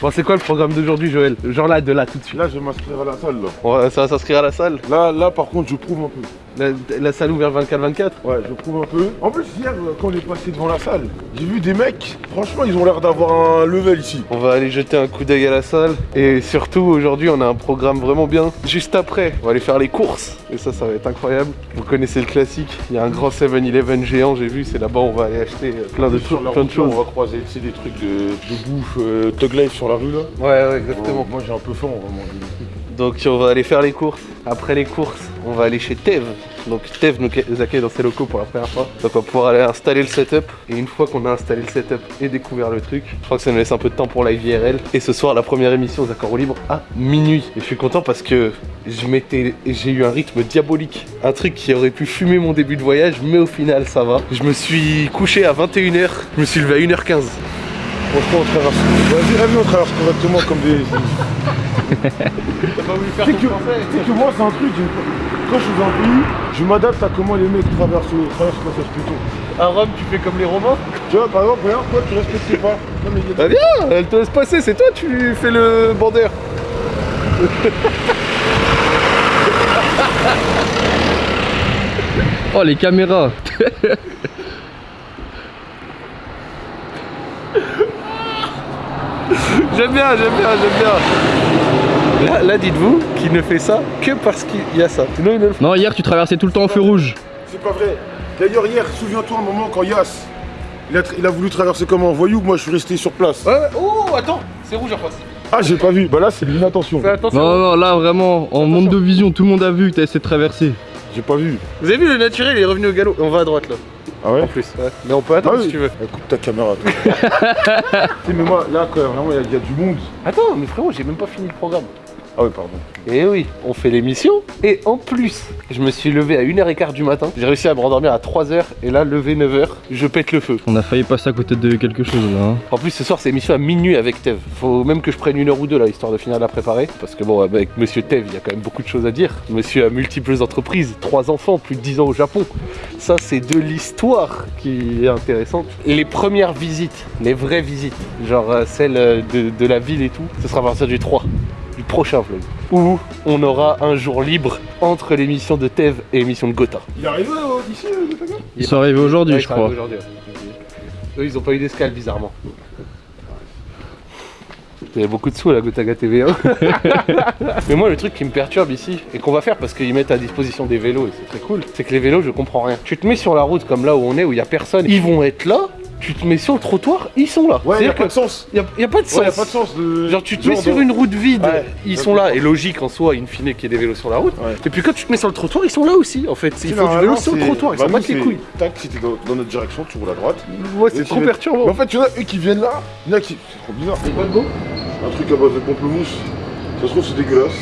Bon, c'est quoi le programme d'aujourd'hui, Joël? Genre là, de là, tout de suite. Là, je vais m'inscrire à la salle. Là. Va- ça va s'inscrire à la salle? Là, là, par contre, je prouve un peu. La, la salle ouverte 24-24 Ouais, je prouve un peu. En plus, hier, quand on est passé devant la salle, j'ai vu des mecs. Franchement, ils ont l'air d'avoir un level ici. On va aller jeter un coup d'œil à la salle. Et surtout, aujourd'hui, on a un programme vraiment bien. Juste après, on va aller faire les courses. Et ça, ça va être incroyable. Vous connaissez le classique. Il y a un grand 7-Eleven géant, j'ai vu. C'est là-bas, on va aller acheter euh, plein de Sur plein de choses. On va croiser tu sais, des trucs de, de bouffe, euh, Tug Life sur la rue là. Ouais, ouais, exactement. Moi, j'ai un peu faim, on va manger des trucs. Donc on va aller faire les courses. Après les courses, on va aller chez Tev. Donc Tev nous accueille dans ses locaux pour la première fois. Donc on va pouvoir aller installer le setup. Et une fois qu'on a installé le setup et découvert le truc, je crois que ça nous laisse un peu de temps pour live IRL. Et ce soir, la première émission aux accords au libre à minuit. Et je suis content parce que j'ai eu un rythme diabolique. Un truc qui aurait pu fumer mon début de voyage, mais au final ça va. Je me suis couché à 21h, je me suis levé à 1h15. Franchement, on traverse. Vas-y, on traverse correctement comme des. T'as pas voulu faire Tu sais que, tu sais que moi, c'est un truc. Quand je suis dans un pays, je m'adapte à comment les mecs traversent, traversent le passage plutôt. À Rome, tu fais comme les Romains Tu vois, par exemple, regarde, toi, tu respectes pas. Non, mais Bah viens, elle te laisse passer, c'est toi, tu fais le bandeur. Oh les caméras J'aime bien, j'aime bien, j'aime bien. Là, là dites-vous qu'il ne fait ça que parce qu'il y a ça. Sinon, il ne le fait Non hier tu traversais tout le temps au feu rouge C'est pas vrai. D'ailleurs, hier, souviens-toi un moment quand Yas, il a, il a voulu traverser comme un voyou, moi je suis resté sur place. Ouais, ouais. Oh, attends, c'est rouge en face. Ah, j'ai pas vu. Bah là, c'est de l'inattention. Non non là vraiment en monde de vision tout le monde a vu que t'as essayé de traverser J'ai pas vu. Vous avez vu, le naturel, il est revenu au galop. On va à droite là, Ah ouais en plus. Ouais. Mais on peut attendre Ah oui. si tu veux. Coupe ta caméra, toi. tu sais, mais moi, là, quand vraiment, il y, y a du monde. Attends, mais frérot, j'ai même pas fini le programme. Ah oui, pardon. Et oui, on fait l'émission. Et en plus, je me suis levé à 1h15 du matin. J'ai réussi à me rendormir à 3h. Et là, levé 9h, je pète le feu. On a failli passer à côté de quelque chose là hein. En plus, ce soir, c'est émission à minuit avec Tev. Faut même que je prenne une heure ou deux là, histoire de finir de la préparer. Parce que bon, avec Monsieur Tev, il y a quand même beaucoup de choses à dire. Monsieur a multiples entreprises, trois enfants, plus de 10 ans au Japon. Ça, c'est de l'histoire qui est intéressante. Les premières visites, les vraies visites, genre euh, celles euh, de, de la ville et tout, ce sera à partir du 3, du prochain vlog. Où on aura un jour libre entre l'émission de Tev et l'émission de Gotha. Il est arrivé euh, d'ici, euh, Ils sont arrivés aujourd'hui Ouais, je crois. Eux, ils ont pas eu d'escale, bizarrement. Il y a beaucoup de sous à la Gotaga TV. hein. Mais moi, le truc qui me perturbe ici, et qu'on va faire parce qu'ils mettent à disposition des vélos, et c'est très cool, c'est que les vélos, je comprends rien. Tu te mets sur la route comme là où on est, où il y a personne, ils vont être là, tu te mets sur le trottoir, ils sont là. Ouais, il y a pas de que sens. y a, y a pas de sens. y a pas de sens de. Genre tu te mets sur une route vide, Ouais. ils sont là, et logique en soi, in fine, qu'il y ait des vélos sur la route. Ouais. Et puis quand tu te mets sur le trottoir, ils sont là aussi, en fait. Il faut du vélo sur le trottoir, ils bah, s'en battent les couilles. Tac, si t'es dans, dans notre direction, tu roules à droite. Ouais, c'est trop perturbant. Mais en fait, tu vois, eux qui viennent là, il y en a qui. C'est trop bizarre. C'est quoi de beau Un truc à base de pamplemousse. Ça se trouve, c'est dégueulasse.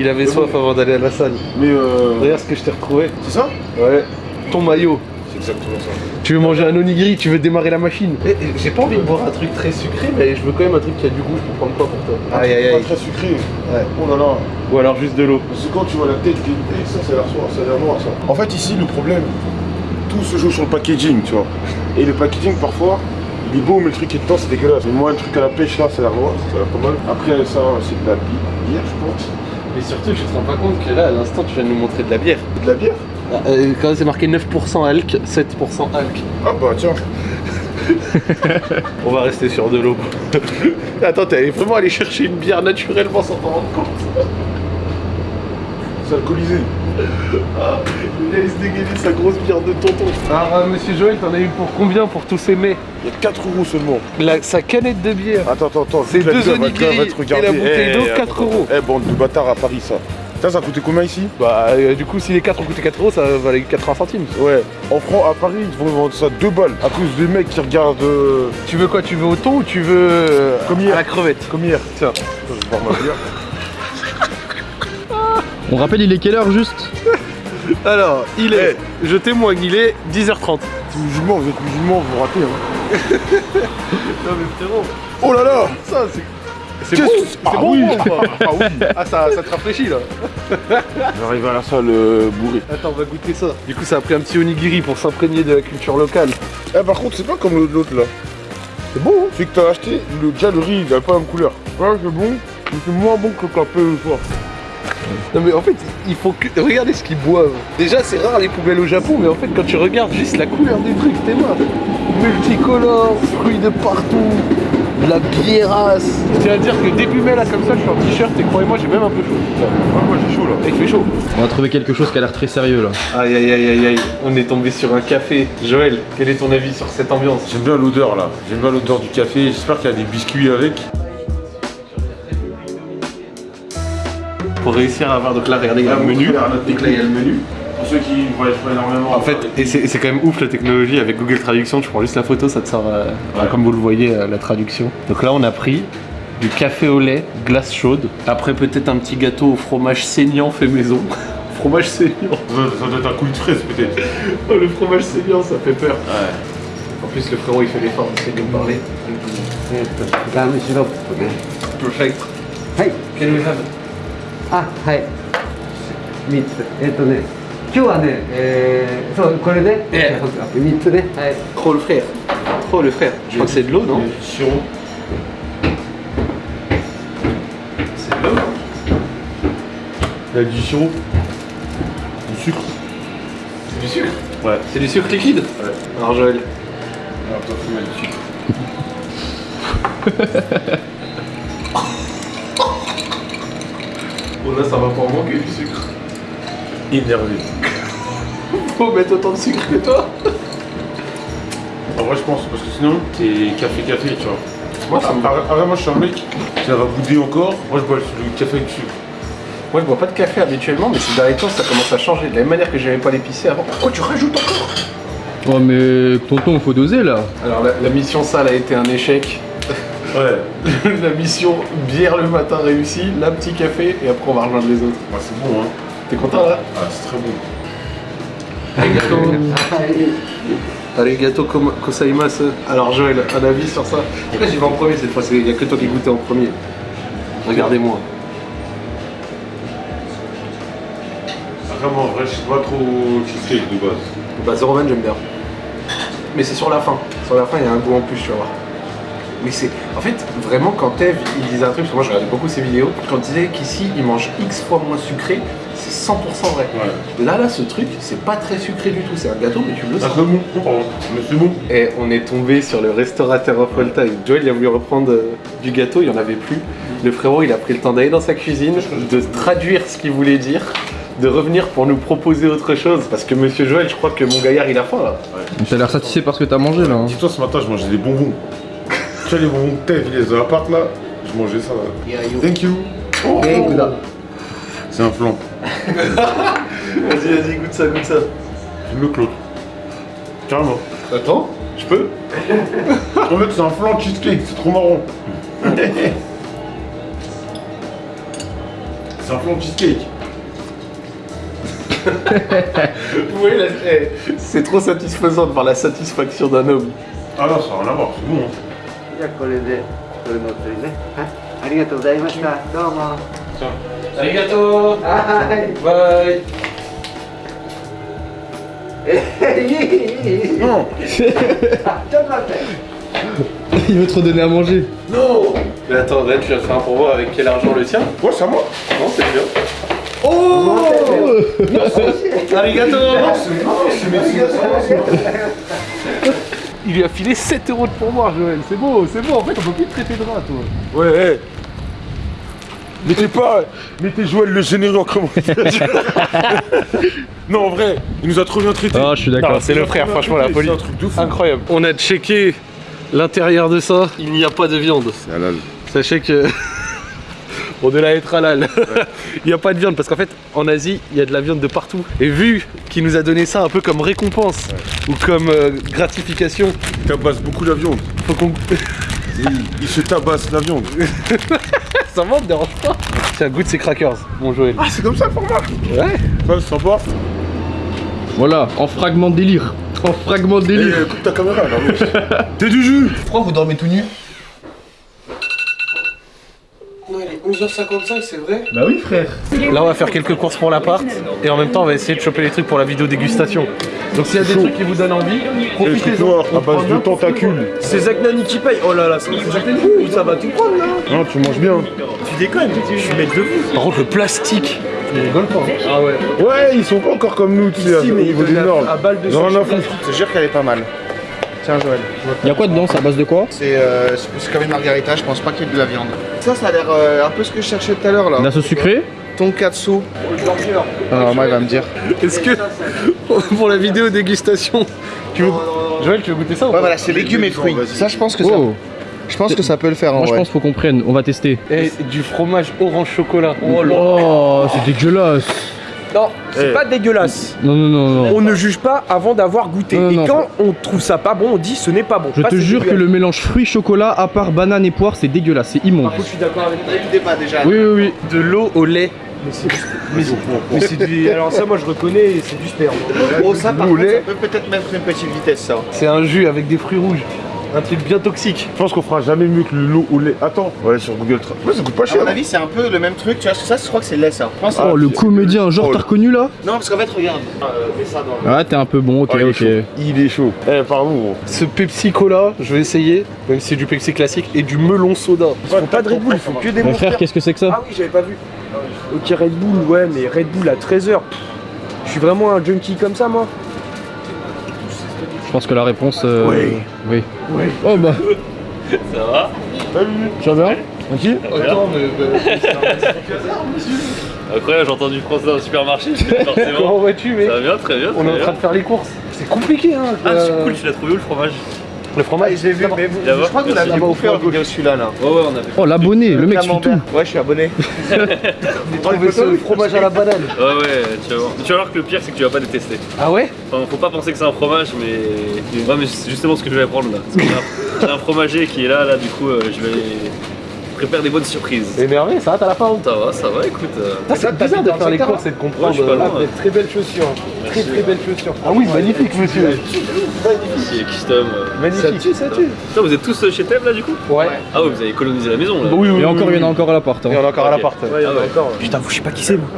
Il avait soif avant d'aller à la salle. Mais euh. Regarde ce que je t'ai retrouvé. C'est ça? Ouais. Ton maillot. Exactement ça. Tu veux manger un onigiri, tu veux démarrer la machine. Eh, eh, J'ai pas envie de boire un truc très sucré, mais je veux quand même un truc qui a du goût. Je peux prendre quoi pour toi? Aïe aïe Pas aïe. très sucré. Ouais. Oh là là. Ou alors juste de l'eau. Parce que quand tu vois la tête qui est. Ça, ça a l'air soir, ça a l'air noir ça. En fait, ici, le problème, tout se joue sur le packaging, tu vois. Et le packaging, parfois, il est beau, mais le truc qui est dedans, c'est dégueulasse. Mais moi, le truc à la pêche là, ça a l'air noir, ça a l'air pas mal. Après, ça, c'est de la bi- bière, je pense. Mais surtout, tu te rends pas compte que là, à l'instant, tu viens de nous montrer de la bière. De la bière? Quand c'est marqué 9% alc, 7% alc. Ah bah tiens. On va rester sur de l'eau. Attends, t'es vraiment allé chercher une bière naturellement sans t'en rendre compte. C'est alcoolisé. Ah, il laisse dégainer sa grosse bière de tonton. Alors, euh, monsieur Joël, t'en as eu pour combien pour tous ces mets Il y a 4 euros seulement. La- Sa canette de bière. Attends, attends, attends. C'est deux bière va te- onigiri et la bouteille d'eau, Eh, 4 attends, euros. Eh, bande de bâtards à Paris, ça. Ça, ça coûté combien ici Bah, euh, du coup, si les 4 ont coûté 4 euros, ça valait 80 centimes. Ouais. En France, à Paris, ils vont vendre ça 2 balles. À cause des mecs qui regardent. euh, Tu veux quoi Tu veux au thon ou tu veux euh, Comme hier. à la crevette comme hier. Tiens. Je vais boire ma bière. On rappelle il est quelle heure juste Alors, il est, je témoigne, il est 10h30. Si vous musulmans, vous êtes musulmans, vous ratez. Hein. Non mais frérot, Oh là là ça c'est... C'est bon, c'est Ah bon oui. Ah oui Ah ça, ça te rafraîchit là J'arrive à la salle euh, bourrée. Attends, on va goûter ça. Du coup, ça a pris un petit onigiri pour s'imprégner de la culture locale. Eh, par contre, c'est pas comme l'autre là. C'est bon, hein C'est que t'as acheté, le, déjà le riz, il a pas la même couleur. Ouais, c'est bon, mais c'est moins bon que le café le soir. Non mais en fait, il faut que... Regardez ce qu'ils boivent. Déjà, c'est rare les poubelles au Japon, mais en fait, quand tu regardes juste la couleur des trucs, t'es mort. Multicolore, fruits de partout, la biérasse. Je tiens à dire que début mai, là, comme ça, je suis en t-shirt et croyez-moi, j'ai même un peu chaud. Ouais, moi j'ai chaud là. Et il fait chaud. On va trouver quelque chose qui a l'air très sérieux là. Aïe aïe aïe aïe aïe, on est tombé sur un café. Joël, quel est ton avis sur cette ambiance? J'aime bien l'odeur là, j'aime bien l'odeur du café, j'espère qu'il y a des biscuits avec. Pour réussir à avoir, donc là, regardez, il y a le menu. Donc là, il y a le menu. Pour ceux qui voyagent pas énormément. En fait, et c'est quand même ouf la technologie avec Google Traduction, tu prends juste la photo, ça te sert à, euh, comme vous le voyez euh, la traduction. Donc là on a pris du café au lait, glace chaude, après peut-être un petit gâteau au fromage saignant fait maison. fromage saignant. Ça, doit être un coup de fraise peut-être. oh, le fromage saignant ça fait peur. Ouais. En plus le frérot il fait l'effort d'essayer de me parler. Perfect. Hey. Can we have it? Ah, hi. Meat, étonné. 今日はねえー、そうこれねええ3つねはい Oh le frère. Oh le frère. Je crois que c'est de l'eau, non Sirop. C'est de l'eau Il y a du sirop. Du sucre. C'est du sucre Ouais. C'est du sucre liquide Ouais. Alors Joël. Alors toi, faut mettre du sucre. Bon là ça va pas en manquer du sucre. Énervé. Faut mettre autant de sucre que toi En vrai, je pense, parce que sinon, c'est café-café, tu vois. Moi, ça me va. Après, après, moi, je suis un mec, ça va bouder encore. Moi, je bois le café avec du sucre. Moi je bois pas de café habituellement mais ces derniers temps ça commence à changer. De la même manière que j'aimais pas l'épicé avant. Pourquoi tu rajoutes encore Oh mais tonton, faut doser là. Alors la, la mission sale a été un échec. Ouais. la mission bière le matin réussie, là petit café et après on va rejoindre les autres. Ouais, c'est bon, hein. T'es content là Ah, c'est très bon. Arigato. はい Arigato koma- gozaimasu. Alors Joël, un avis sur ça Pourquoi j'y vais en premier cette fois Il y a que toi qui goûtais en premier. Regardez-moi. Vraiment, en vrai, je suis pas trop cheesecake de base. Bah Zero Man j'aime bien. Mais c'est sur la fin. Sur la fin il y a un goût en plus tu vas voir. Mais c'est. En fait, vraiment quand Eve il disait un truc, parce que moi je regardais beaucoup ses vidéos, quand il disait qu'ici il mange X fois moins sucré, c'est 100% vrai. Là, là, ce truc, c'est pas très sucré du tout. C'est un gâteau, mais tu le ah, sens. Ah, bon, mais c'est bon. Et on est tombé sur le restaurateur of all time. Joel, il a voulu reprendre euh, du gâteau, il n'y en avait plus. Le frérot, il a pris le temps d'aller dans sa cuisine, de traduire ce qu'il voulait dire de revenir pour nous proposer autre chose parce que monsieur Joël je crois que mon gaillard il a faim là. Ouais. T'as l'air satisfait parce que t'as mangé là. Hein. Dis-toi ce matin je mangeais des bonbons. tu vois les bonbons que t'as les appart là, je mangeais ça là. You. Thank you. Oh. C'est un flan. Vas-y, vas-y, goûte ça, goûte ça. J'aime mieux que l'autre. Carrément. Attends, je peux En fait, c'est un flan cheesecake, c'est trop marrant. c'est un flan cheesecake. Oui, là, eh, c'est trop satisfaisant de voir la satisfaction d'un homme. Ah non, ça n'a rien à voir, c'est bon. Hein. じゃあこれでこれのお釣りねはいありがとうございましたどうも Arigato はい Bye えいいいいいい Non あちょっと待って Il veut te redonner à manger. Non Mais attends, là tu viens de faire un pourboire avec quel argent le tien Ouais, c'est à moi. Non, c'est bien. Oh Arigato c'est mes Il lui a filé 7 euros de pourboire, Joël. C'est beau, c'est beau. En fait, on peut plus te traiter de rat, toi. Ouais, Mettez pas, mettez Joël le généreux en commentaire. non, en vrai, il nous a trop bien traité. Ah, je suis d'accord. c'est le frère, franchement, la folie. C'est un truc de fou. Incroyable. On a checké l'intérieur de ça. Il n'y a pas de viande. C'est halal. Sachez que. La être halal. il n'y a pas de viande parce qu'en fait, en Asie, il y a de la viande de partout. Et vu qu'il nous a donné ça un peu comme récompense ou comme euh, gratification, Il tabasse beaucoup la viande. faut qu'on. Il, il se tabasse la viande. Ça me dérange pas. Tiens, goûte ces crackers, mon Joël. Ah, c'est comme ça le format Ouais. Ouais, c'est sympa. Voilà, en fragment de délire. En fragment de délire. coupe ta caméra là. T'es du jus Pourquoi vous dormez tout nu Non, il est 11h55, c'est vrai Bah oui frère. Là, on va faire quelques courses pour l'appart et en même temps, on va essayer de choper les trucs pour la vidéo dégustation. Donc, s'il y a des trucs qui vous donnent envie, profitez-en. à base de tentacules. C'est Zach Nani qui paye. Oh là là, c'est Zach Nani. Ça va tout prendre là. Non, tu manges bien. Tu déconnes. Je suis maître de vous. Par contre, le plastique, il rigole pas. Ah ouais. Ouais, ils sont pas encore comme nous, tu sais, Si, au mais niveau des normes. à balle de Ils ont rien à foutre. Je te jure qu'elle est pas mal. Tiens Joël. Y'a quoi dedans C'est à base de quoi C'est euh, c'est comme une margarita, je pense pas qu'il y ait de la viande. Ça, ça a l'air euh, un peu ce que je cherchais tout à l'heure là. La sauce sucrée Tonkatsu. Alors, moi, il va me dire. Est-ce que, pour la vidéo dégustation, tu veux... Joël, tu veux goûter ça ou Ouais, voilà, c'est légumes et fruits. Ça, je pense que ça. Oh Je pense que ça peut le faire en Moi je pense faut qu'on prenne, on va tester. Et du fromage orange chocolat. Oh, c'est dégueulasse. Non, c'est Eh. pas dégueulasse. Non, non, non, non. On ne juge pas avant d'avoir goûté. Non, et non. quand on trouve ça pas bon, on dit ce n'est pas bon. Je Pas te jure que le mélange fruits-chocolat, à part banane et poire, c'est dégueulasse, c'est immonde. Par contre, je suis d'accord avec le débat déjà. Oui, oui, oui. De l'eau au lait. Mais c'est du. Alors ça, moi je reconnais, c'est du sperme. Oh, ça, par contre, ça peut peut-être mettre une petite vitesse, ça. C'est un jus avec des fruits rouges. Un truc bien toxique. Je pense qu'on fera jamais mieux que le lot au lait. Attends, on va aller sur Google Trad. Ouais, ça coûte pas À cher. mon avis, c'est un peu le même truc. Tu vois, ça, je crois que c'est lait, ça. Oh, le comédien, genre Oh. t'as reconnu là Non, parce qu'en fait, regarde. Ah, t'es un peu bon, ok, Oh, il est ok. chaud. Il est chaud. Eh, pardon, gros. Ce Pepsi Cola, je vais essayer, même si c'est du Pepsi classique, et du melon soda. Ils font pas de Red Bull, ils font que des Mon frère, qu'est-ce que c'est que ça Ah oui, j'avais pas vu. Ok, Red Bull, ouais, mais Red Bull à 13h. Je suis vraiment un junkie comme ça, moi. Je pense que la réponse. euh, Oui. Oui. Oh bah. Salut. Tu vas bien Tranquille Attends, mais. Incroyable, j'ai entendu français dans le supermarché, Comment forcément. vas-tu, mec Ça va bien, très bien. On est en train bien. de faire les courses. C'est compliqué, hein. Ah, c'est cool, tu l'as trouvé où le fromage? Le fromage, je l'ai vu, mais vous, je crois que vous l'avez bouffé en vidéo celui-là là. Ouais, ouais, on a fait. Oh, l'abonné, le mec suit tout. Ouais, je suis abonné. J'ai trouvé ce fromage à la banane. Ouais, ouais, tu vas voir. Tu vas voir que le pire, c'est que tu vas pas détester. Ah ouais? Enfin, faut pas penser que c'est un fromage, mais. Ouais, mais c'est justement ce que je vais prendre là. J'ai un fromager qui est là, là, du coup, euh, je vais. Prépare des bonnes surprises. Énervé, ça va, t'as la forme Ça va, ça va, écoute. euh, Ça, c'est bizarre de faire les courses et de comprendre. Ouais, euh, loin, ah, ouais. Très belles chaussures. Très très belles chaussures. Ah oui, magnifique, monsieur. Ici, custom. Magnifique. Ça tue, ça tue. Putain, vous êtes tous chez Thèbes là, du coup Ouais. Ah, ouais, vous avez colonisé la maison là. Oui, oui, Et oui, encore, oui, il y en a oui. encore à l'appart. Il y en a encore à l'appart. Ah. Putain, je sais pas qui c'est, moi.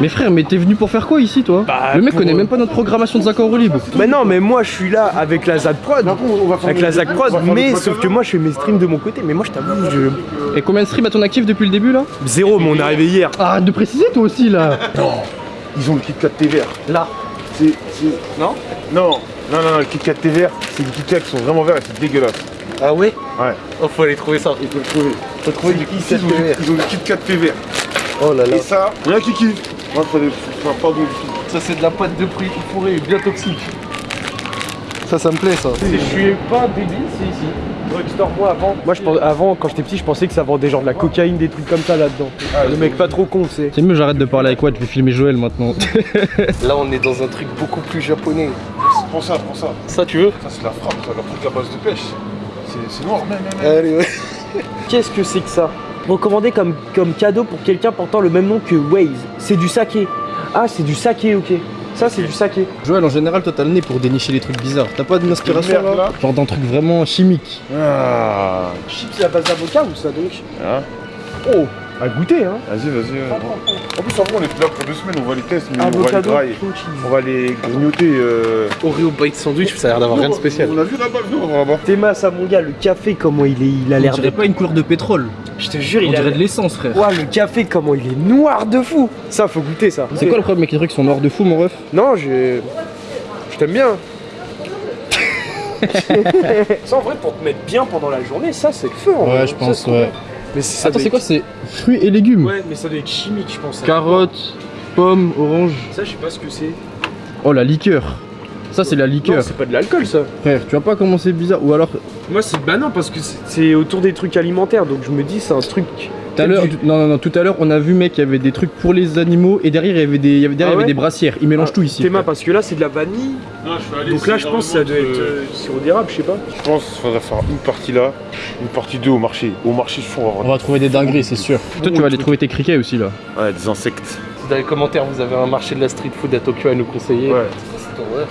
Mais frère, mais t'es venu pour faire quoi ici, toi Bah, Le mec connaît euh, même pas notre programmation de Zaccord Libre. Mais non, mais moi je suis là avec la Zac Prod. on va faire Avec la Zac Prod, mais sauf que moi je fais mes streams de mon côté. Mais moi je t'avoue, je... Et combien de streams à ton actif depuis le début là zéro, mais on est arrivé hier. Arrête de préciser toi aussi là Ils ont le Kit Kat thé vert. Là. C'est. Non Non, non, non, non, le Kit Kat thé vert, c'est des Kit Kat qui sont vraiment verts et c'est dégueulasse. Ah ouais Ouais. Oh, faut aller trouver ça. Il faut le trouver. Faut trouver du ont, vert. ils ont le Kit Kat thé vert. Oh là là. Et ça, rien qui kiffe. Moi, je fais des. Enfin, pardon, Ça, c'est de la pâte de fruits fourrée bien toxique. Ça, ça me plaît, ça. Je suis pas débile, c'est ici. Drugstore, moi avant. Moi je pense, avant, quand j'étais petit, je pensais que ça vendait genre de la cocaïne, des trucs comme ça là-dedans. le mec pas trop con, c'est. C'est mieux, j'arrête de parler avec Watt, je vais filmer Joël maintenant. Là, on est dans un truc beaucoup plus japonais. Prends ça, prends ça. Ça, tu veux Ça, c'est la frappe, ça, leur truc à base de pêche. C'est- noir, même. Allez, ouais. Qu'est-ce que c'est que ça? Recommandé comme, comme cadeau pour quelqu'un portant le même nom que Waze. C'est du saké. Ah, c'est du saké, ok. Ça, c'est du saké. Joël, en général, toi t'as le nez pour dénicher les trucs bizarres. T'as pas d'inspiration là là. Genre d'un truc vraiment chimique. Ah. Chips à base d'avocat ou ça donc Hein Oh, à goûter, hein. Vas-y, vas-y. En plus, en vrai, on est là pour deux semaines, on va les tester, mais on va les grailler. On va les grignoter. Euh... Oreo bite sandwich, ça a l'air d'avoir rien de spécial. On a vu là-bas, venez, on va là-bas. Théma, ça mon gars, le café, comment il est, il a l'air de. pas une couleur de pétrole. Je te jure, On il a. dirait de l'essence, frère. Ouah, le café, comment il est noir de fou. Ça, faut goûter ça. C'est quoi le problème avec les trucs qui sont noirs de fou, mon ref? Non, je. Je t'aime bien. ça, en vrai, pour te mettre bien pendant la journée, ça, c'est le feu. en vrai. Ouais, je pense, ouais. Mais ça Attends, c'est quoi C'est fruits et légumes Ouais, mais ça doit être chimique, je pense. ça. Carottes, pommes, oranges. Ça, je sais pas ce que c'est. Oh, la liqueur. Ça, c'est la Non, liqueur. c'est pas de l'alcool, ça. Frère, tu vois pas comment c'est bizarre Ou alors, Moi, c'est bah non, parce que c'est- c'est autour des trucs alimentaires, donc je me dis, c'est un truc. Tout à l'heure, non, non, non, tout à l'heure, on a vu, mec, il y avait des trucs pour les animaux et derrière, il y avait des, il y avait, derrière, Ah il y avait ouais des brassières. Ils mélangent Ah, tout ici. Théma, parce que là, c'est de la vanille. Non, je aller. Donc là, je pense que ça doit être euh, sirop d'érable, je sais pas. Je pense qu'il faudrait faire une partie là, une partie 2 au marché. Au marché, je trouve, on va On va trouver des dingueries, c'est sûr. Toi, tu vas aller trouver tes criquets aussi, là. ouais, des insectes. Si dans les commentaires vous avez un marché de la street food à Tokyo à nous conseiller, Ouais. c'est horreur.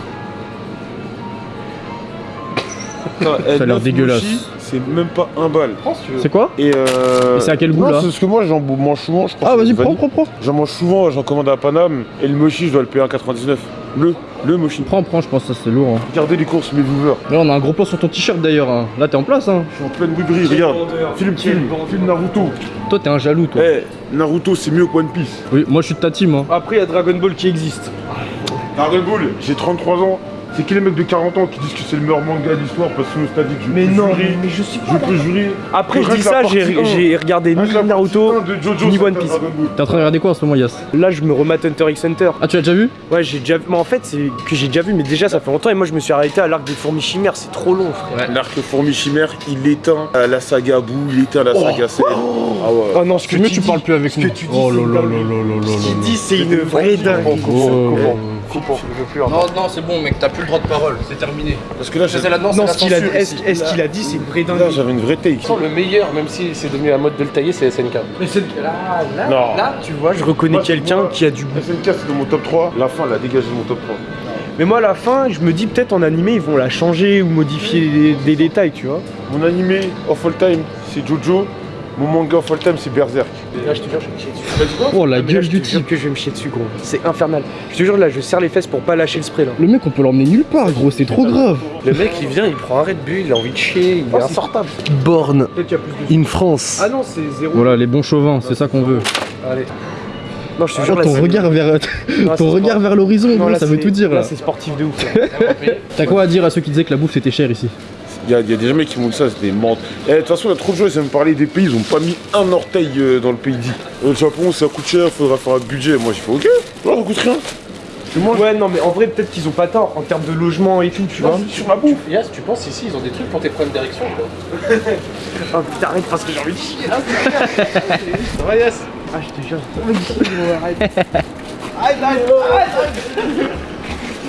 Ça a l'air dégueulasse. C'est même pas un bal. C'est quoi Et euh. Et c'est à quel goût, non, là C'est parce que moi j'en mange souvent, je crois. Ah que vas-y, prends, prends, prends. J'en mange souvent, j'en commande à Paname. Et le mochi, je dois le payer à 1,99. Le, le mochi. Prends, prends, je pense que ça c'est lourd. Hein. Regardez les courses, mes viewers. Là on a un gros plan sur ton t-shirt d'ailleurs. hein. Là t'es en place hein. Je suis en pleine bouderie, regarde. Film, film, film Naruto. Toi t'es un jaloux toi. Eh, Naruto, c'est mieux que One Piece. Oui, moi je suis de ta team. Hein. Après, il y a Dragon Ball qui existe. Dragon Ball, j'ai 33 ans. C'est qui les mecs de 40 ans qui disent que c'est le meilleur manga d'histoire parce que nostalgique Je Mais peux non, jurer. mais je suis Je peux jurer. Après, je dis ça, j'ai regardé ni Naruto, de Jojo, ni One Piece. T'es en train de regarder quoi en ce moment Yas Là, je me remate Hunter x Hunter. Ah tu l'as déjà vu Ouais, j'ai déjà vu. Mais en fait, c'est que j'ai déjà vu, mais déjà, ça fait longtemps. Et moi, je me suis arrêté à l'arc des fourmis chimères. C'est trop long, frère. L'arc fourmi chimère, il éteint euh, la saga Boo, il éteint la saga Cell. Ah ouais. Oh non, ce que tu tu dis- parles plus avec ce nous. que tu dis, Oh c'est là une là dinguerie. là là là Ce là qu'il là. dit, c'est une vraie Non, non, c'est bon, mec, t'as plus le droit de parole, c'est terminé. Parce que là, j'ai- la Non, ce qu'il a, est-ce qu'il a dit, c'est une vraie là, dinguerie. j'avais une vraie take. Le meilleur, même si c'est devenu la mode de le tailler, c'est SNK. Mais c'est là, là, Non. là, tu vois, je reconnais quelqu'un qui a du goût. SNK, c'est dans mon top 3. La fin, elle a dégagé de mon top 3. Mais moi, à la fin, je me dis peut-être en animé, ils vont la changer ou modifier des, des détails, tu vois. Mon animé of all time, c'est Jojo. Mon manga of all time, c'est Berserk. Là, je te jure, je vais me chier dessus. Oh la gueule je du te jure type. que je vais me chier dessus, gros. C'est infernal. Je te jure, là, je serre les fesses pour pas lâcher le spray, là. Le mec on peut l'emmener nulle part gros, c'est trop grave. Le mec, il vient, il prend un Red Bull, il a envie de chier, il est insortable. Born. Peut-être qu'il y a plus de. In France. Ah non, c'est zéro. Voilà, les bons chauvins, c'est ça qu'on veut. Allez. Non, je te Oh, jure, là, ton regard vers, Non, ton regard sport- vers l'horizon, ça veut tout dire là. c'est sportif de ouf. T'as quoi à dire à ceux qui disaient que la bouffe c'était cher ici? Il y, a y a des mecs qui m'ont dit ça, c'est des mentes. Eh, De toute façon, il y a trop de gens, ils aiment parler des pays, ils ont pas mis un orteil euh, dans le pays dit. Euh, Le Japon, ça coûte cher, faudra faire un budget. Moi, j'ai fait ok, non, ça coûte rien. Tu manges Ouais, non, mais en vrai, peut-être qu'ils ont pas tort en termes de logement et tout, tu vois. sur la bouffe. Yas, tu penses ici, ils ont des trucs pour tes problèmes d'érection quoi Ah putain, arrête parce que j'ai envie de chier. là. Ça va, Yas Ah, je te jure, j'ai envie de chier, gros, arrête.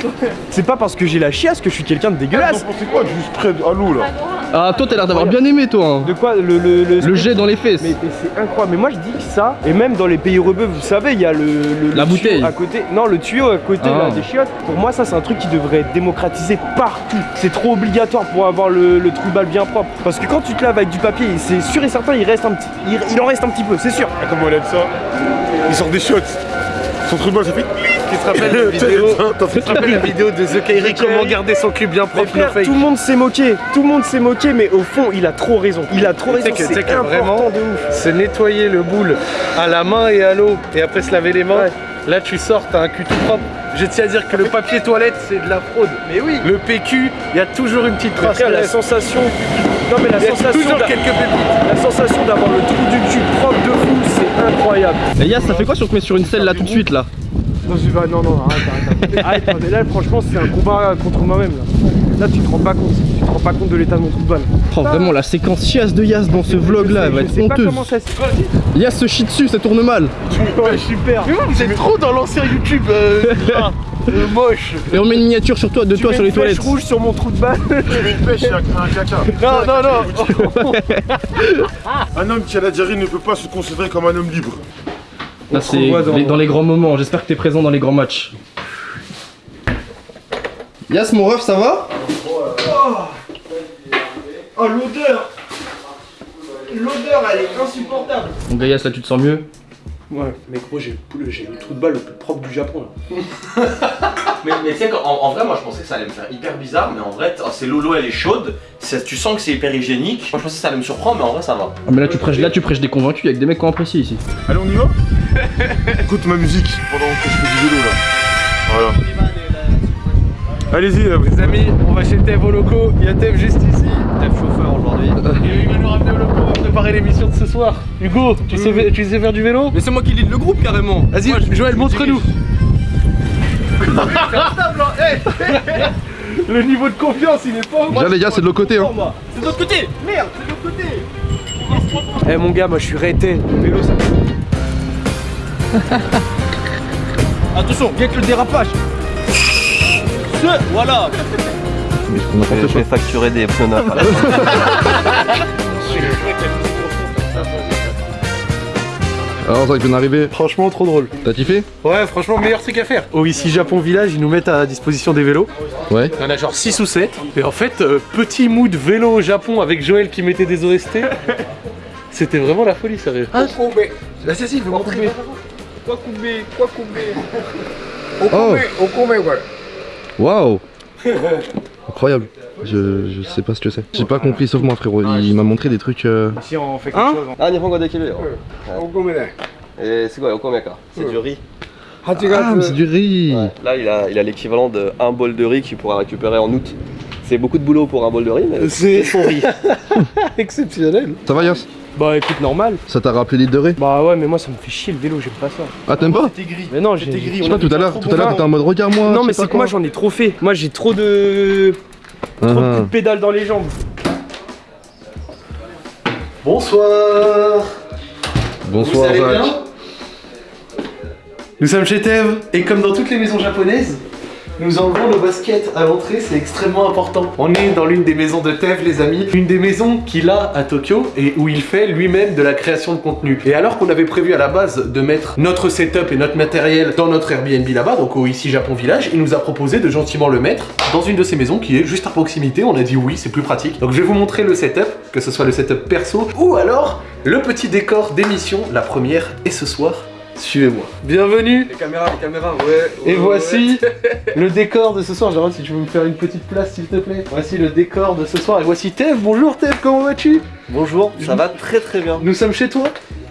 C'est pas parce que j'ai la chiasse que je suis quelqu'un de dégueulasse. C'est quoi du spray à l'eau là Ah toi t'as l'air d'avoir bien aimé toi hein. De quoi le, le, le, Le jet dans les fesses. Mais, mais c'est incroyable. Mais moi je dis que ça, et même dans les pays rebeux, vous savez, il y a le, le- La le bouteille. tuyau à côté. Non, le tuyau à côté Ah. là, des chiottes. Pour moi, ça c'est un truc qui devrait être démocratisé partout. C'est trop obligatoire pour avoir le, le trou de balle bien propre. Parce que quand tu te laves avec du papier, c'est sûr et certain, il reste un petit, il, il en reste un petit peu, c'est sûr. Ah, Comment elle aime ça Il sort des shots. Son truc de balle, ça fait. Tu te rappelles la vidéo Tu te rappelles la vidéo de The Kairi comment garder son cul bien propre, frère, tout le monde s'est moqué, tout le monde s'est moqué, mais au fond, il a trop raison. Il a trop raison, c'est important vraiment, de ouf. se nettoyer le boule à la main et à l'eau et après se laver les mains, Ouais. là tu sors, t'as un cul tout propre. Je tiens à dire que le papier toilette c'est de la fraude. Mais oui. Le PQ, il y a toujours une petite trace. La sensation. Non mais la Il y a sensation. toujours quelques pépites. La sensation d'avoir le trou du cul propre de fou, c'est incroyable. Et Yas ça fait quoi si on te met sur une selle là tout de suite là? Non, je vais- non, non, arrête, arrête. arrête, arrête, mais là, franchement, c'est un combat contre moi-même. Là. là, tu te rends pas compte. Tu te rends pas compte de l'état de mon trou de balle. Oh vraiment la séquence chiasse de Yas dans ce vlog là elle va je être honteuse. comment ça se Yas se chie dessus, ça tourne mal. Ouais, super. Mais vous, vous êtes trop dans l'ancien YouTube euh, là, euh, moche. Et on met une miniature sur toi de Tu toi sur les une toilettes. rouge sur mon trou de balle. Tu mets une pêche un caca. Non, non, non. Un homme qui a la diarrhée ne peut pas se considérer comme un homme libre. Là c'est dans- les- dans les grands moments, j'espère que t'es présent dans les grands matchs. Yas mon ref ça va? Oh, l'odeur. L'odeur, elle est insupportable. Gars Yas là tu te sens mieux? Ouais, mec, moi, j'ai le, j'ai le trou de balle le plus propre du Japon. Là. Mais, mais tu sais, qu'en- en, en vrai, moi je pensais que ça allait me faire hyper bizarre, mais en vrai, oh, c'est l'eau, l'eau elle est chaude, tu sens que c'est hyper hygiénique. Moi je pensais que ça allait me surprendre, mais en vrai ça va. Ah mais là tu prêches là tu prêches des convaincus avec des mecs qui ont apprécié ici. Allez, on y va? Écoute ma musique pendant que je fais du vélo là. Voilà. Allez-y, là, Les amis, on va chez Tev au loco. Il y a Tev juste ici. Tev chauffeur aujourd'hui. Et il va nous ramener au loco, on va préparer l'émission de ce soir. Hugo, tu sais, tu sais faire du vélo? Mais c'est moi qui lead le groupe carrément Vas-y, Joël, montre-nous. Le niveau de confiance, il est pas au Là les gars c'est de l'autre côté hein. C'est de l'autre côté Merde, c'est de l'autre côté Eh mon gars, moi je suis rété. Le vélo, ça Attention, bien que le dérapage Voilà Je vais facturer des pneus neufs à la fin. Alors ça vient d'arriver, Franchement, trop drôle. t'as kiffé? Ouais, franchement, meilleur truc à faire. Au ici Japon Village, ils nous mettent à disposition des vélos. Ouais. Il y en a genre 6 ou 7. Et en fait, euh, petit mood vélo au Japon avec Joël qui mettait des OST. C'était vraiment la folie, sérieux. Ah, Là, c'est si, il faut montrer. Oh Waouh Incroyable. Je, je sais pas ce que c'est. J'ai pas compris sauf moi frérot. Il m'a montré des trucs. Euh... Ici on fait quelque hein? chose. Hein. Ah, Nihongo de Kibe. Et c'est quoi, okome ka C'est du riz. Ah, ah, ah mais c'est du riz. Là, il a, il a l'équivalent d'un bol de riz qu'il pourra récupérer en août. C'est beaucoup de boulot pour un bol de riz, mais c'est son riz. Exceptionnel. Ça va, Yos? Bah écoute, normal. Ça t'a rappelé l'île de Ré Bah ouais, mais moi ça me fait chier le vélo, j'aime pas ça. Ah t'aimes pas C'était gris. Mais non, j'ai. Gris. Je sais pas tout à l'heure, tout à l'heure t'étais en mode regarde-moi Non, je mais c'est que moi j'en ai trop fait. Moi j'ai trop de. Trop de Ah. coups de pédale dans les jambes. Bonsoir. Bonsoir Jacques. Nous sommes chez Tev et comme dans toutes les maisons japonaises, nous enlevons nos baskets à l'entrée, c'est extrêmement important. On est dans l'une des maisons de Tev, les amis, une des maisons qu'il a à Tokyo et où il fait lui-même de la création de contenu. Et alors qu'on avait prévu à la base de mettre notre setup et notre matériel dans notre Airbnb là-bas, donc au ici Japon Village, il nous a proposé de gentiment le mettre dans une de ces maisons qui est juste à proximité. On a dit oui, c'est plus pratique. Donc je vais vous montrer le setup, que ce soit le setup perso ou alors le petit décor d'émission. La première est ce soir. Suivez-moi. Bienvenue Les caméras, les caméras, ouais. et ouais, voici le décor de ce soir. Gérald, si tu veux me faire une petite place, s'il te plaît. Voici le décor de ce soir. Et voici Tev. Bonjour Tev, comment vas-tu? Bonjour, ça va très très bien. Nous sommes chez toi?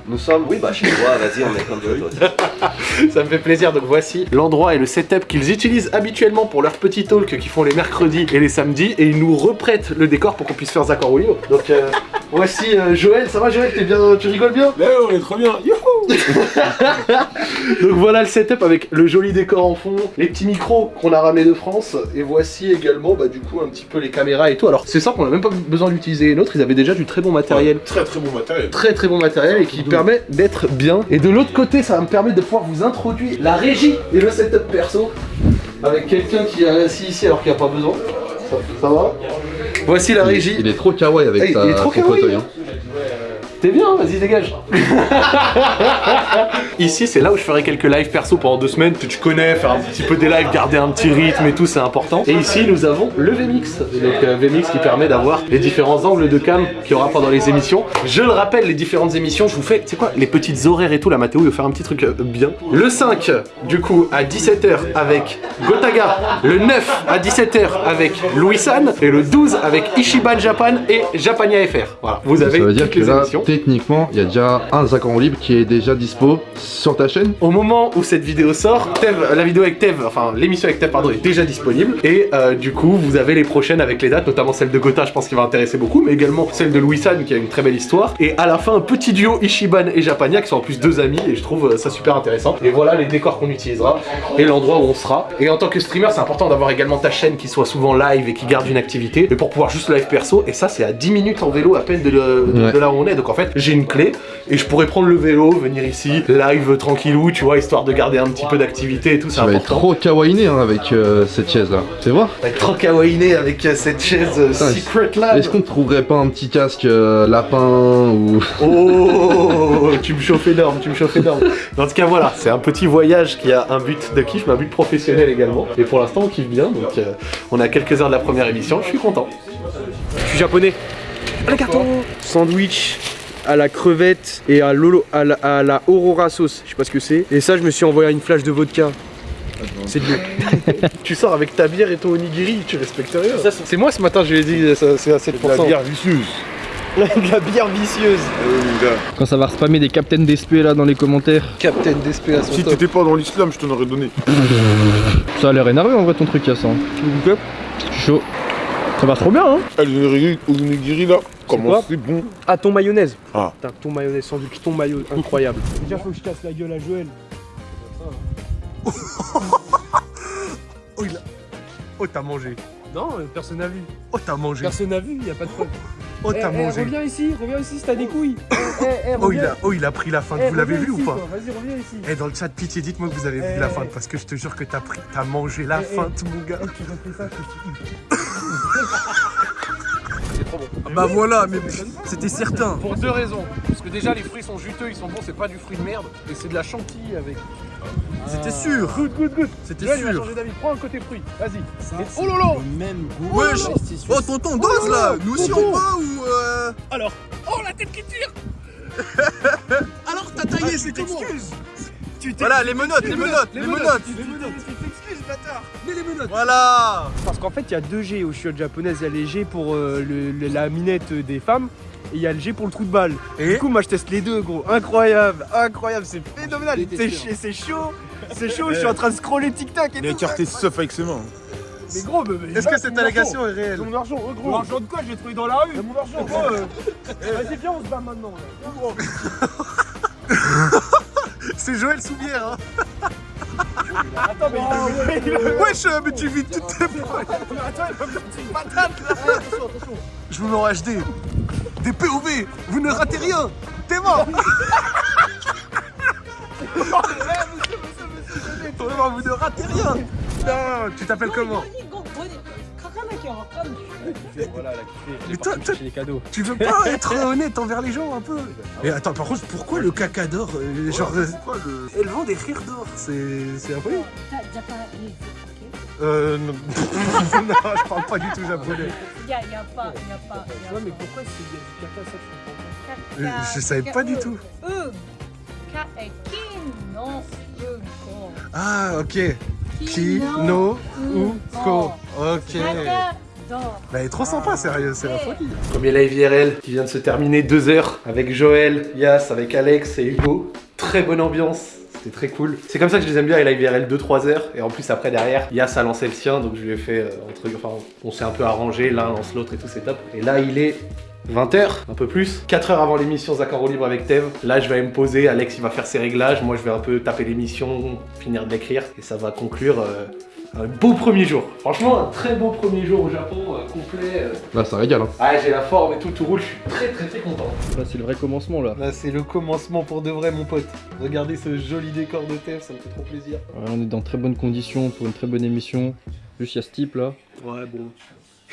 Nous sommes. Oui, bah chez toi, vas-y, on est comme toi. Ça me fait plaisir. Donc voici l'endroit et le setup qu'ils utilisent habituellement pour leurs petits talks qu'ils font les mercredis et les samedis. Et ils nous reprêtent le décor pour qu'on puisse faire Zach Orwell. Donc euh, voici euh, Joël. Ça va Joël? T'es bien Tu rigoles bien? Là, on est trop bien. Youhou Donc voilà le setup avec le joli décor en fond, les petits micros qu'on a ramenés de France, et voici également bah, du coup un petit peu les caméras et tout. Alors c'est simple, on n'a même pas besoin d'utiliser une autre, ils avaient déjà du très bon matériel. Très très bon matériel. Très très bon matériel et qui permet d'être bien. Et de l'autre côté, ça va me permettre de pouvoir vous introduire la régie et le setup perso avec quelqu'un qui est assis ici alors qu'il n'y a pas besoin. Ça, ça va? Voici la régie. Il est trop kawaii avec Hey, sa, il est trop son kawaii, fauteuil. hein. T'es bien, vas-y dégage. Ici c'est là où je ferai quelques lives perso pendant deux semaines, tu, tu connais, faire un petit peu des lives, garder un petit rythme et tout, c'est important. Et ici nous avons le VMix, donc euh, VMix qui permet d'avoir les différents angles de cam qu'il y aura pendant les émissions. Je le rappelle, les différentes émissions, je vous fais, tu sais quoi, les petites horaires et tout, la Mathéo, il va faire un petit truc euh, bien. Le 5, du coup, à 17h avec Gotaga, le 9 à 17h avec Louis San, et le 12 avec Ishiban Japan et Japania FR. Voilà, vous avez Ça veut dire toutes que les là, émissions. Techniquement, il y a déjà un Zach en libre qui est déjà dispo sur ta chaîne. Au moment où cette vidéo sort, Tev, la vidéo avec Tev, enfin l'émission avec Tev pardon, est déjà disponible et euh, du coup vous avez les prochaines avec les dates, notamment celle de Gotha, je pense qu'il va intéresser beaucoup, mais également celle de Louis San qui a une très belle histoire et à la fin un petit duo Ishiban et Japania qui sont en plus deux amis et je trouve euh, ça super intéressant. Et voilà les décors qu'on utilisera et l'endroit où on sera. Et en tant que streamer, c'est important d'avoir également ta chaîne qui soit souvent live et qui garde une activité, mais pour pouvoir juste live perso et ça c'est à 10 minutes en vélo à peine de, le- de- Ouais. de là où on est. Donc en fait j'ai une clé et je pourrais prendre le vélo, venir ici, live tranquillou, tu vois, histoire de garder un petit peu d'activité et tout, c'est Ça va être important. trop kawaiiné hein, avec euh, cette chaise là. Fais voir. Ça va être trop kawaiiné avec euh, cette chaise euh, Putain, Secret Lab. Est-ce qu'on ne trouverait pas un petit casque euh, lapin ou. Oh, tu me chauffes énorme, tu me chauffes énorme. Dans ce cas, voilà, c'est un petit voyage qui a un but de kiff, mais un but professionnel également. Et pour l'instant, on kiffe bien, donc euh, on a quelques heures de la première émission, je suis content. Je suis japonais. Le carton Sandwich à la crevette et à, lolo, à, la, à la aurora sauce. Je sais pas ce que c'est. Et ça, je me suis envoyé une flash de vodka. C'est de. Tu sors avec ta bière et ton onigiri, tu respectes rien. C'est moi ce matin, je lui ai dit, ça- c'est à 7%. La bière vicieuse. de la bière vicieuse. Quand ça va spammer des Captain d'SP là dans les commentaires. Captain d'SP à son Si t'étais pas dans l'islam, je t'en aurais donné. Ça a l'air énervé en vrai ton truc Yassin. Chaud. Ça va trop bien hein Ah, le onigiri- là, comment c'est bon. Ah, ton mayonnaise. Ah. Putain, ton mayonnaise, sandwich, ton maillot, incroyable. Déjà, faut que je casse la gueule à Joël. Oh, t'as mangé. Non, euh, personne n'a vu. Oh, t'as mangé. Personne n'a vu, y a pas de preuve. Oh, Eh, t'as eh, mangé. reviens ici, reviens ici si t'as des couilles. Eh, eh, eh, Oh, il a, oh, il a pris la feinte. Eh, Vous l'avez vu ou pas. Vas-y, reviens ici. Eh, dans le chat, pitié, dites-moi que vous avez vu Eh, la eh. feinte, parce que je te jure que t'as pris, t'as mangé la Eh, eh. feinte, mon gars. Bon. Bah voilà, mais c'était certain. Pour deux raisons. Parce que déjà, les fruits sont juteux, ils sont bons, c'est pas du fruit de merde. Et c'est de la chantilly avec. C'était sûr. Good, good, good. C'était il sûr. changer d'avis. Prends un côté fruit. Vas-y. Et- Oh lolo Même goût. Wesh Oh tonton, dose là Nous aussi on va ou euh... Alors. Oh la tête qui tire Alors t'as taillé, c'est comment Tu t'es- Voilà, les menottes, les menottes, les menottes bâtard Mais les menottes Voilà Parce qu'en fait, il y a deux G au chiottes japonaises. Il y a les G pour euh, le- le- la minette des femmes. Et il y a le G pour le trou de balle. Et Du coup, moi je teste les deux, gros. Incroyable, incroyable, c'est phénoménal. C'est ch- c'est chaud, c'est chaud. Je suis en train de scroller TikTok et Il a tout. écarté Sof avec ses mains. Mais gros, Est-ce que cette allégation est réelle C'est mon argent, oh, gros. Mon argent de quoi Je l'ai trouvé dans la rue. C'est mon argent, gros. euh. Vas-y, viens, on se bat maintenant. C'est Joël Soubière hein Attends, mais il il veut- Wesh, euh, mais tu vis toutes tes Attends, il va me mettre une patate là. Je vous mets en HD Des POV Vous ne ratez rien. T'es mort. Vraiment, vous ne ratez rien. Non, tu t'appelles comment Voilà, là, qui fait. Mais toi, toi, les cadeaux. tu veux pas être honnête envers les gens un peu Mais attends, par contre, pourquoi le caca d'or euh, Genre, euh, elles vendent des rires d'or, c'est c'est impossible Euh, non. non, je parle pas du tout japonais. Il y a, y a pas, y a pas. y a Ouais, mais pas. pourquoi c'est il y a du caca ça je comprends pas? Euh, je savais pas du tout. Ah, ok. Ki, no, uko. uko. Ok. Bah, elle est trop sympa, sérieux, c'est la folie. Premier live IRL qui vient de se terminer deux heures avec Joël, Yas, avec Alex et Hugo. Très bonne ambiance. C'était très cool. C'est comme ça que je les aime bien, les live IRL 2-3 heures. Et en plus, après, derrière, Yas a lancé le sien. Donc, je lui ai fait. euh, entre, enfin, on s'est un peu arrangé. L'un lance l'autre et tout, c'est top. Et là, il est 20h, un peu plus. 4 heures avant l'émission en roue libre avec Tev. Là, je vais me poser. Alex, il va faire ses réglages. Moi, je vais un peu taper l'émission, finir d'écrire. Et ça va conclure. euh, un beau premier jour. Franchement, un très beau premier jour au Japon, euh, complet. euh, Là, ça régale. Hein. ah, j'ai la forme et tout, tout roule, je suis très très très content. Là, c'est le vrai commencement là. Là, c'est le commencement pour de vrai, mon pote. Regardez ce joli décor de TF, ça me fait trop plaisir. Ouais, on est dans très bonnes conditions pour une très bonne émission. Juste, il y a ce type là. Ouais, bon.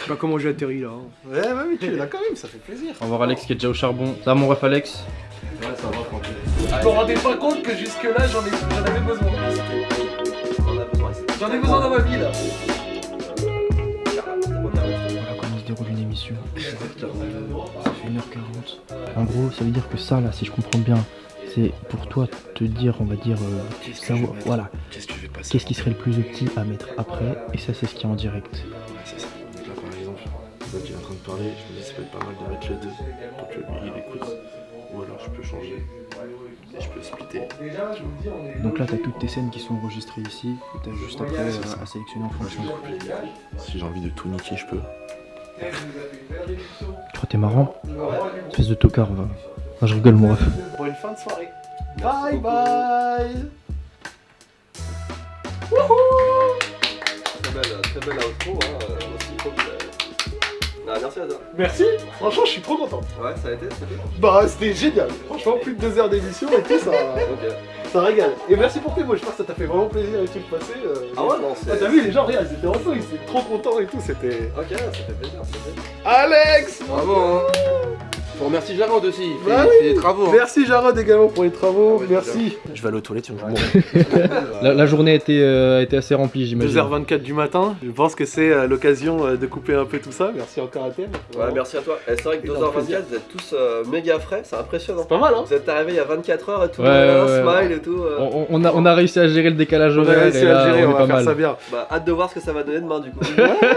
Je sais pas comment j'ai atterri là. hein. Ouais, bah oui, tu es là quand même, ça fait plaisir. On va voir Alex qui est déjà au charbon. Ça va, mon ref Alex Ouais, ça va, tranquille. Je me rendais pas compte que jusque-là, j'en ai... j'en avais besoin. J'en ai besoin dans ma vie là. Voilà comment se déroule une émission. Ça fait 1h40. En gros, ça veut dire que ça là, si je comprends bien, c'est pour toi te dire, on va dire, euh, savoir- voilà, Qu'est-ce tu qui serait le plus petit à mettre après, et ça c'est ce qui est en direct. Exemple, là, tu es en train de parler, je me dis, ça peut être pas mal de mettre les deux pour que lui il écoute. Ou alors, je peux changer. Et je peux splitter. Donc là, t'as toutes tes scènes qui sont enregistrées ici, et t'as juste après euh, à sélectionner en fonction. Si j'ai envie de tout niquer, je peux. Tu crois que t'es marrant Espèce de tocard, va. Non, je rigole, mon ref. Bonne fin de soirée. Bye bye Très belle, très belle outro, hein, aussi, trop Ah, merci à toi. Merci, franchement, je suis trop content. Ouais, ça a été, Bah, c'était génial. Franchement, plus de deux heures d'émission et tout, ça, ça régale. Et merci pour tes mots, j'espère que ça t'a fait vraiment plaisir et tout le passé. euh, Ah ouais, non, c'est. Ah, t'as vu, les gens, regarde, ils étaient en feu, ils étaient trop contents et tout, c'était... Ok, ça fait plaisir, ça fait plaisir. Alex Bravo, remercier Jarod aussi. Fait, Bah il oui. fait des travaux. hein. Merci Jarod également pour les travaux, Ah ouais, merci. Je vais aller aux toilettes, je. La, la journée a été, euh, a été assez remplie, j'imagine. 2h24 du matin, je pense que c'est euh, l'occasion euh, de couper un peu tout ça. Merci encore à Thème. Ouais, merci à toi. Et c'est vrai que Énorme 2h24, vous êtes tous euh, méga frais, c'est impressionnant. C'est pas mal, hein Vous êtes arrivés il y a 24 heures et tout, Ouais, euh, ouais, un ouais. smile et tout. euh. On, on a, on a réussi à gérer le décalage On a horaire, réussi et là, à le gérer, on va faire mal. ça bien. Bah, hâte de voir ce que ça va donner demain du coup.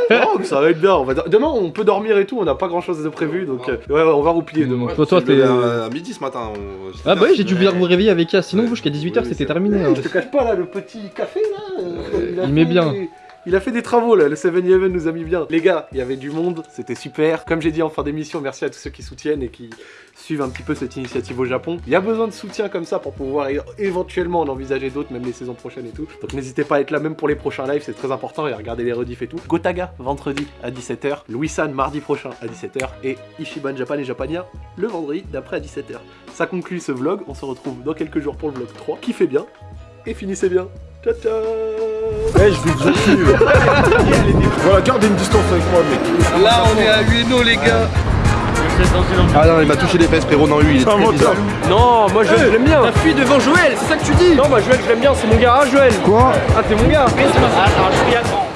non, ça va être bien. On va... Demain, on peut dormir et tout, on n'a pas grand chose de prévu, donc on va demain. Toi, toi, me t'es. lève à, à midi ce matin. on- Ah bah oui, j'ai dû bien vous réveiller avec Yas, sinon vous jusqu'à 18h Oui, c'était terminé. hein. Je te cache pas là, le petit café là. euh, il met bien. des- Il a fait des travaux là, le 7-Eleven nous a mis bien. Les gars, il y avait du monde, c'était super. Comme j'ai dit en fin d'émission, merci à tous ceux qui soutiennent et qui suivent un petit peu cette initiative au Japon. Il y a besoin de soutien comme ça pour pouvoir éventuellement en envisager d'autres, même les saisons prochaines et tout. Donc n'hésitez pas à être là même pour les prochains lives, c'est très important et à regarder les rediffs et tout. Gotaga, vendredi à 17h. Louis-San, mardi prochain à 17h. Et Ishiban Japan et Japania, le vendredi d'après à 17h. Ça conclut ce vlog, on se retrouve dans quelques jours pour le vlog 3. Kiffez bien et finissez bien. Ciao ciao Eh, je vais te dire. Voilà, garde une distance avec moi, mec. Là on est à Ueno les gars. Ah non, il m'a touché les fesses, frérot. Non, lui, il est très bizarre. Non, moi Joël, je l'aime bien. T'as fui devant Joël, c'est ça que tu dis? Non, moi Joël, je l'aime bien, c'est mon gars, hein, Joël. Quoi? Ah, t'es mon gars. Alors, je suis à grand.